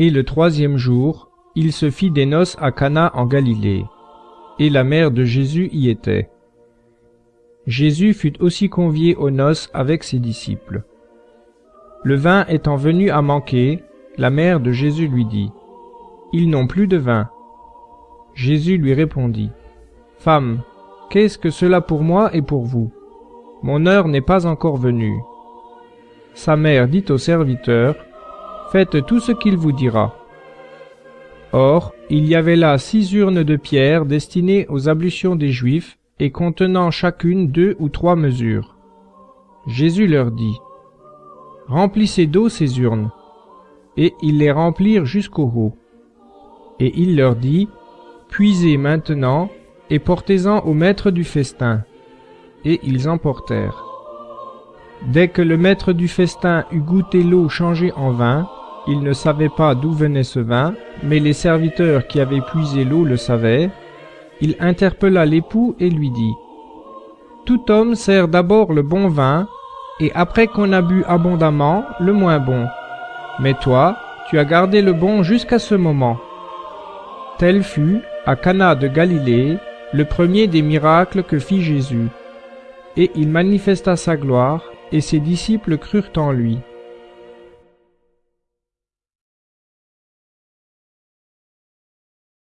Et le troisième jour, il se fit des noces à Cana en Galilée, et la mère de Jésus y était. Jésus fut aussi convié aux noces avec ses disciples. Le vin étant venu à manquer, la mère de Jésus lui dit, Ils n'ont plus de vin. Jésus lui répondit, Femme, qu'est-ce que cela pour moi et pour vous? Mon heure n'est pas encore venue. Sa mère dit au serviteur, Faites tout ce qu'il vous dira. Or, il y avait là six urnes de pierre destinées aux ablutions des Juifs et contenant chacune deux ou trois mesures. Jésus leur dit, Remplissez d'eau ces urnes. Et ils les remplirent jusqu'au haut. Et il leur dit, Puisez maintenant et portez-en au maître du festin. Et ils emportèrent. Dès que le maître du festin eut goûté l'eau changée en vin, il ne savait pas d'où venait ce vin, mais les serviteurs qui avaient puisé l'eau le savaient. Il interpella l'époux et lui dit, Tout homme sert d'abord le bon vin, et après qu'on a bu abondamment, le moins bon. Mais toi, tu as gardé le bon jusqu'à ce moment. Tel fut, à Cana de Galilée, le premier des miracles que fit Jésus. Et il manifesta sa gloire, et ses disciples crurent en lui.